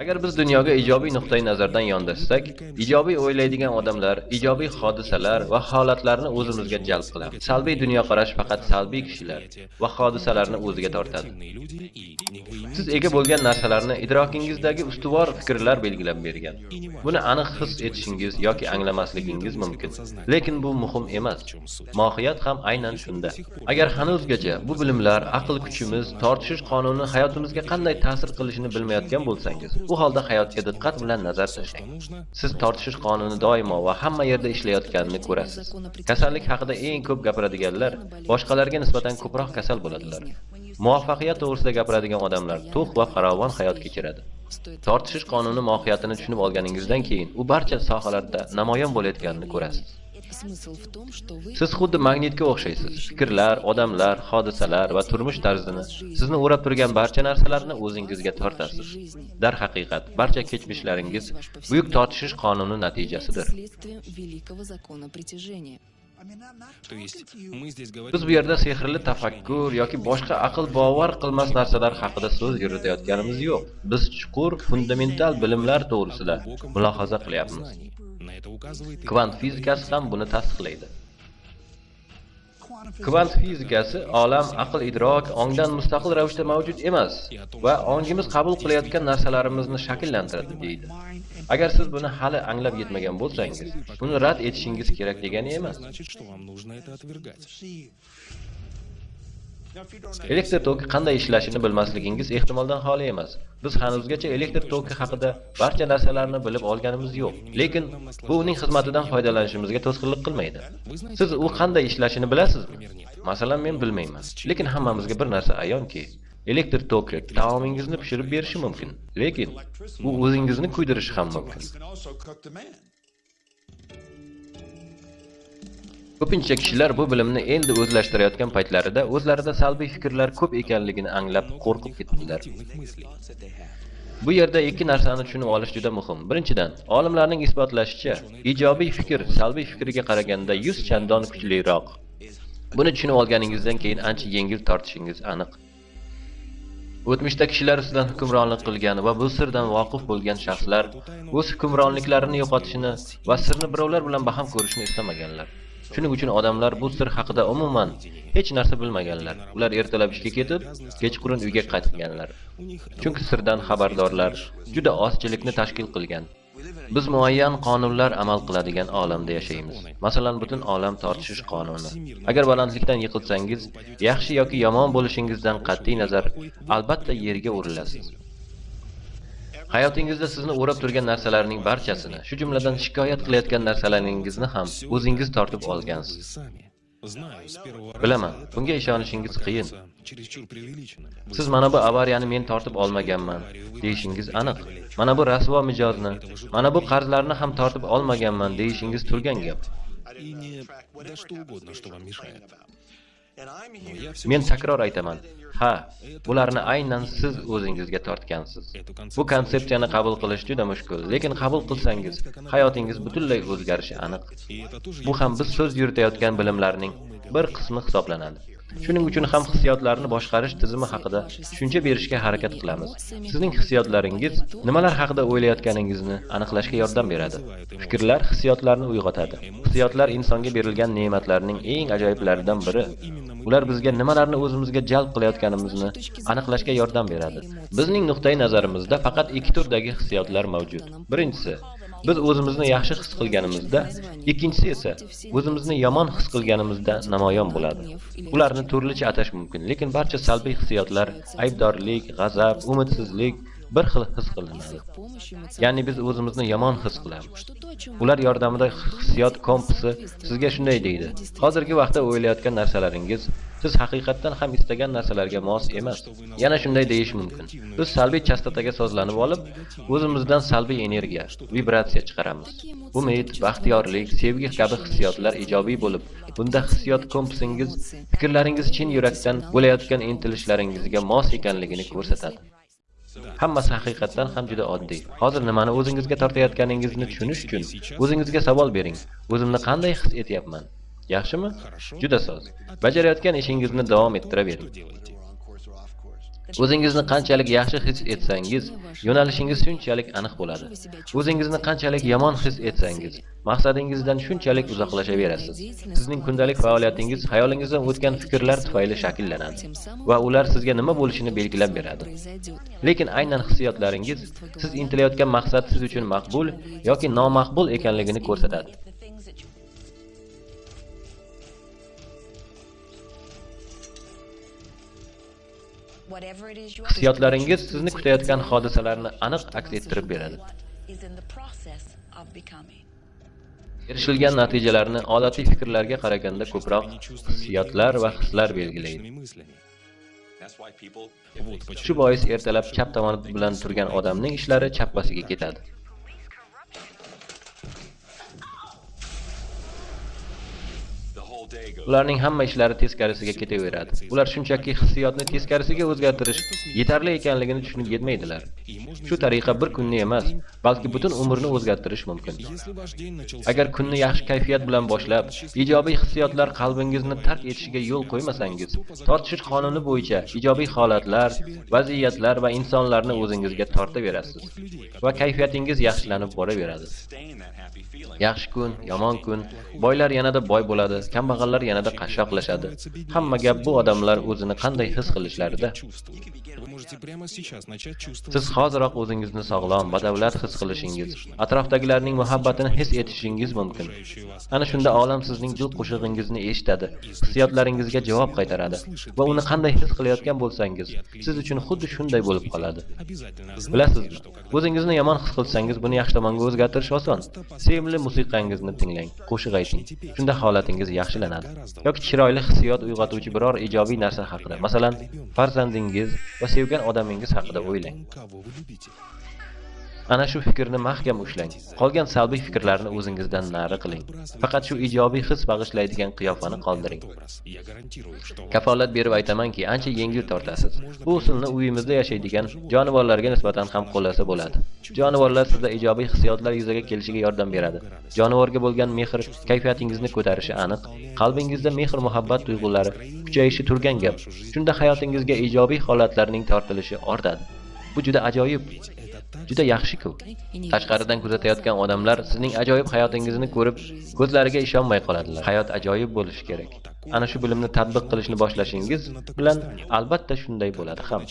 agar biz dunyoga ijobiy nuqtai nazardan yondashsak ijobiy o'ylaydigan odamlar ijobiy hodisalar va holatlarni o'zimizga jalb qilamiz salbiy dunyoqarash faqat salbiy kishilar va hodisalarni o'ziga tortadi. Siz ega bo'lgan narsalarni idrokingizdagi ustuvor fikrlar belgilab bergan. Buni aniq his etishingiz yoki anglamasligingiz mumkin. Lekin bu muhim emas. Mohiyat ham aynan shunda. Agar hanuzgacha bu bilimlar aql kuchimiz tortishish qonuni hayotimizga qanday ta'sir qilishini bilmayotgan bo'lsangiz Bu holda hayotga diqqat bilan nazar tashlang siz tortishish qonuni doimo va hamma yerda ishlayotganini ko'rasiz. Kasallik haqida eng ko'p gapiradiganlar boshqalarga nisbatan ko'proq kasal bo'ladilar. Muvaffaqiyat to'g'risida gapiradigan odamlar to'q va farovon hayot kechiradi. Tortishish qonuni mohiyatini tushunib olganingizdan keyin u barcha sohalarda namoyon bo'layotganini ko'rasiz. Siz xuddi magnitga o'xshaysiz. Fikrlar odamlar hodisalar va turmush tarzini. Sizni o'rab turgan barcha narsalarni o'zingizga tortasiz. Darhaqiqat barcha kechmishlaringiz buyuk tortishish qonuni natijasidir biz bu yerda sehrli tafakkur yoki boshqa aql bovar qilmas narsalar haqida so'z yuritayotganimiz yo'q. Biz chuqur fundamental bilimlar to'g'risida mulohaza qilyapmiz. Kvant fizikasi ham buni tasdiqlaydi kvant fizikasi olam aql idrok ongdan mustaqil ravishda mavjud emas va ongimiz qabul qilayotgan narsalarimizni shakllantiradi deydi. Agar siz buni hali anglab yetmagan bo'lsangiz buni rad etishingiz kerak degani emas. Elektr toki qanday ishlashini bilmasligingiz ehtimoldan xoli emas. Biz hanuzgacha elektr toki haqida barcha narsalarni bilib olganimiz yo'q. Lekin bu uning xizmatidan foydalanishimizga to'sqinlik qilmaydi. Siz u qanday ishlashini bilasizmi? Masalan men bilmayman. Lekin hammamizga bir narsa ayonki elektr toki taomingizni pishirib berishi mumkin. Lekin u o'zingizni kuydirishi ham mumkin ko'pincha kishilar bu bilimni endi o'zlashtirayotgan paytlarida o'zlarida salbiy fikrlar ko'p ekanligini anglab qo'rqib ketdilar bu yerda ikki narsani tushunib olish juda muhim. Birinchidan olimlarning isbotlashicha ijobiy fikr salbiy fikriga qaraganda 100 chandon kuchliroq. Buni tushunib olganingizdan keyin ancha yengil tortishingiz aniq. O'tmishda kishilar ustidan hukmronlik qilgan va bu sirdan voqif bo'lgan shaxslar o'z hukmronliklarini yo'qotishini va sirni birovlar bilan baham ko'rishni istamaganlar. Shuning uchun odamlar bu sir haqida umuman hech narsa bilmaganlar. Ular ertalab ishga ketib kechqurun uyga qaytganlar. Chunki sirdan xabardorlar juda ozchilikni tashkil qilgan. Biz muayyan qonunlar amal qiladigan olamda yashaymiz. Masalan butun olam tortishish qonuni. Agar balandlikdan yiqilsangiz yaxshi yoki yomon bo'lishingizdan qat'iy nazar albatta yerga urilasiz hayotingizda sizni o'rab turgan narsalarning barchasini shu jumladan shikoyat qilayotgan narsalaringizni ham o'zingiz tortib olgansiz. Bilaman bunga ishonishingiz qiyin. Siz mana bu avariyani men tortib olmaganman deyishingiz aniq. Mana bu rasvo mijozni mana bu qarzlarni ham tortib olmaganman deyishingiz turgan gap. Men takror aytaman ha bularni aynan siz o'zingizga tortgansiz. Bu konsepsiyani qabul qilish juda mushkul lekin qabul qilsangiz hayotingiz butunlay o'zgarishi aniq. Bu ham biz so'z yuritayotgan bilimlarning bir qismi hisoblanadi. Shuning uchun ham hissiyotlarni boshqarish tizimi haqida tushuncha berishga harakat qilamiz. Sizning hissiyotlaringiz nimalar haqida o'ylayotganingizni aniqlashga yordam beradi. Fikrlar hissiyotlarni uyg'otadi. Hissiyotlar insonga berilgan ne'matlarning eng ajoyiblaridan biri ular bizga nimalarni o'zimizga jalb qilayotganimizni aniqlashga yordam beradi. Bizning nuqtai nazarimizda faqat ikki turdagi hissiyotlar mavjud. Birinchisi biz o'zimizni yaxshi his qilganimizda ikkinchisi esa o'zimizni yomon his qilganimizda namoyon bo'ladi. Ularni turlicha atash mumkin lekin barcha salbiy hissiyotlar aybdorlik g'azab umidsizlik bir xil his qilinadi. Ya'ni biz o'zimizni yomon his qilamiz. Ular yordamida hissiyot kompasi sizga shunday deydi. Hozirgi vaqtda o'ylayotgan narsalaringiz siz haqiqatdan ham istagan narsalarga mos emas. Yana shunday deyish mumkin. Biz salbiy chastotaga sozlanib olib o'zimizdan salbiy energiya vibratsiya chiqaramiz. Umid baxtiyorlik sevgi kabi hissiyotlar ijobiy bo'lib bunda hissiyot kompasingiz fikrlaringiz chin yurakdan bo'layotgan intilishlaringizga mos ekanligini ko'rsatadi. Hammasi haqiqatdan ham juda oddiy. Hozir nimani o'zingizga tortayotganingizni tushunish uchun o'zingizga savol bering. O'zimni qanday his etyapman? Yaxshimi? Juda soz. Bajarayotgan ishingizni davom ettiravering O'zingizni qanchalik yaxshi his etsangiz, yo'nalishingiz shunchalik aniq bo'ladi. O'zingizni qanchalik yomon his etsangiz, maqsadingizdan shunchalik uzoqlashaverasiz. Sizning kundalik faoliyatingiz xayolingizdan o'tgan fikrlar tufayli shakllanadi va ular sizga nima bo'lishini belgilab beradi. Lekin aynan hissiyotlaringiz siz intilayotgan maqsad siz uchun maqbul yoki nomaqbul ekanligini ko'rsatadi. Hissiyotlaringiz sizni kutayotgan hodisalarni aniq aks ettirib beradi. Erishilgan natijalarni odatiy fikrlarga qaraganda ko'proq hissiyotlar va hislar belgilaydi. Shu bois ertalab chap tomoni bilan turgan odamning ishlari chappasiga ketadi. Ularning hamma ishlari teskarisiga ketaveradi. Ular shunchaki hissiyotni teskarisiga o'zgartirish yetarli ekanligini tushunib yetmaydilar. Shu tariqa bir kunni emas, balki butun umrni o'zgartirish mumkin. Agar kunni yaxshi kayfiyat bilan boshlab, ijobiy hissiyotlar qalbingizni tark etishiga yo'l qo'ymasangiz, tortishish qonuni bo'yicha ijobiy holatlar, vaziyatlar va insonlarni o'zingizga tortaverasiz va kayfiyatingiz yaxshilanib boraveradi. Yaxshi kun, yomon kun, boylar yanada boy bo'ladi, kambag'allar yanada qashshoqlashadi. Hamma gap bu odamlar o'zini qanday his qilishlarida Siz hoziroq o'zingizni sog'lom, badavlat his qilishingiz, atrofdagilarning muhabbatini his etishingiz mumkin. Ana shunda olam sizning dil qo'shig'ingizni eshitadi, hissiyotlaringizga javob qaytaradi va uni qanday his qilayotgan bo'lsangiz, siz uchun xuddi shunday bo'lib qoladi. Bilasizmi? O'zingizni yomon his qilsangiz, buni yaxshi tomonga o'zgartirish oson. Sevimli musiqangizni tinglang, qo'shiq ayting. Shunda holatingiz yaxshilanadi. Yoki chiroyli hissiyot uyg'otuvchi biror ijobiy narsa haqida, masalan, farzandingiz va sevgan odamingiz haqida o'ylang. Ana shu fikrni mahkam ushlang. Qolgan salbiy fikrlarni o'zingizdan nari qiling. Faqat shu ijobiy his bag'ishlaydigan qiyofani qoldiring. Kafolat berib aytamanki, ancha yengil tortasiz. Bu usulni uyimizda yashaydigan jonivorlarga nisbatan ham qo'llasa bo'ladi. Jonivorlar sizda ijobiy hissiyotlar yuzaga kelishiga yordam beradi. Jonivorga bo'lgan mehr kayfiyatingizni ko'tarishi aniq. Qalbingizda mehr-muhabbat tuyg'ulari kuchayishi turgan gap. Shunda hayotingizga ijobiy holatlarning tortilishi ortadi. Bu juda ajoyib. Juda yaxshi-ku. Tashqaridan kuzatayotgan odamlar sizning ajoyib hayotingizni ko'rib, ko'zlariga ishonmay qoladilar. Hayot ajoyib bo'lishi kerak. Ana shu bilimni tatbiq qilishni boshlashingiz bilan albatta shunday bo'ladi ham.